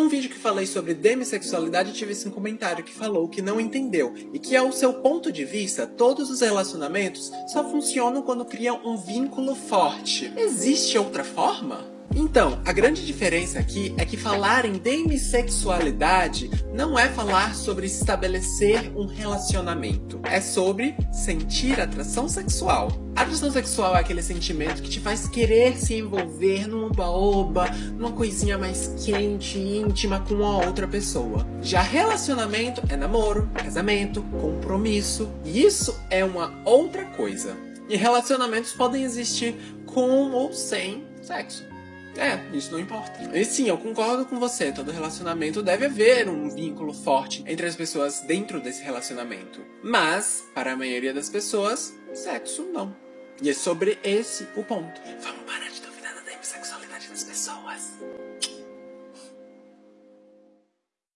Um vídeo que falei sobre demissexualidade tive esse comentário que falou que não entendeu e que ao seu ponto de vista todos os relacionamentos só funcionam quando criam um vínculo forte. Existe outra forma? Então, a grande diferença aqui é que falar em demissexualidade não é falar sobre estabelecer um relacionamento. É sobre sentir atração sexual. A atração sexual é aquele sentimento que te faz querer se envolver num oba-oba, numa coisinha mais quente e íntima com uma outra pessoa. Já relacionamento é namoro, casamento, compromisso. E isso é uma outra coisa. E relacionamentos podem existir com ou sem sexo. É, isso não importa. E sim, eu concordo com você. Todo relacionamento deve haver um vínculo forte entre as pessoas dentro desse relacionamento. Mas, para a maioria das pessoas, sexo não. E é sobre esse o ponto. Vamos parar de duvidar da sexualidade das pessoas.